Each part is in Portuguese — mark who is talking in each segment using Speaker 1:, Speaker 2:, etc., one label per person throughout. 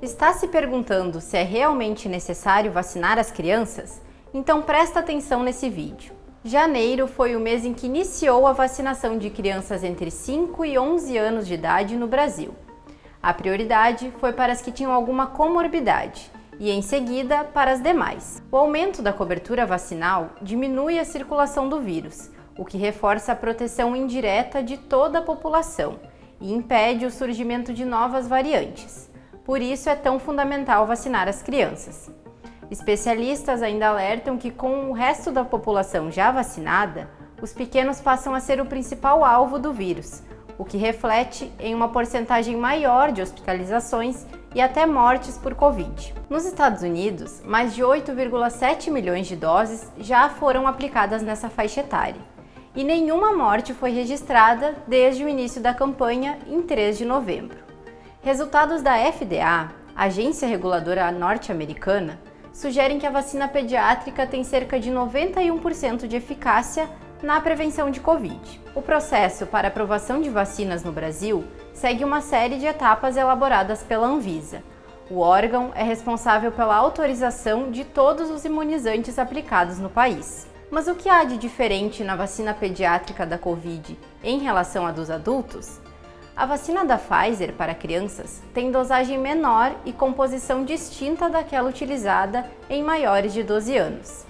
Speaker 1: Está se perguntando se é realmente necessário vacinar as crianças? Então presta atenção nesse vídeo. Janeiro foi o mês em que iniciou a vacinação de crianças entre 5 e 11 anos de idade no Brasil. A prioridade foi para as que tinham alguma comorbidade e, em seguida, para as demais. O aumento da cobertura vacinal diminui a circulação do vírus, o que reforça a proteção indireta de toda a população e impede o surgimento de novas variantes. Por isso é tão fundamental vacinar as crianças. Especialistas ainda alertam que com o resto da população já vacinada, os pequenos passam a ser o principal alvo do vírus, o que reflete em uma porcentagem maior de hospitalizações e até mortes por Covid. Nos Estados Unidos, mais de 8,7 milhões de doses já foram aplicadas nessa faixa etária, e nenhuma morte foi registrada desde o início da campanha em 3 de novembro. Resultados da FDA, agência reguladora norte-americana, sugerem que a vacina pediátrica tem cerca de 91% de eficácia na prevenção de Covid. O processo para aprovação de vacinas no Brasil segue uma série de etapas elaboradas pela Anvisa. O órgão é responsável pela autorização de todos os imunizantes aplicados no país. Mas o que há de diferente na vacina pediátrica da Covid em relação à dos adultos? A vacina da Pfizer para crianças tem dosagem menor e composição distinta daquela utilizada em maiores de 12 anos.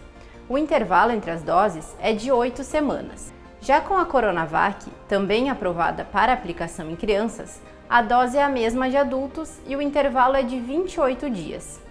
Speaker 1: O intervalo entre as doses é de 8 semanas. Já com a Coronavac, também aprovada para aplicação em crianças, a dose é a mesma de adultos e o intervalo é de 28 dias.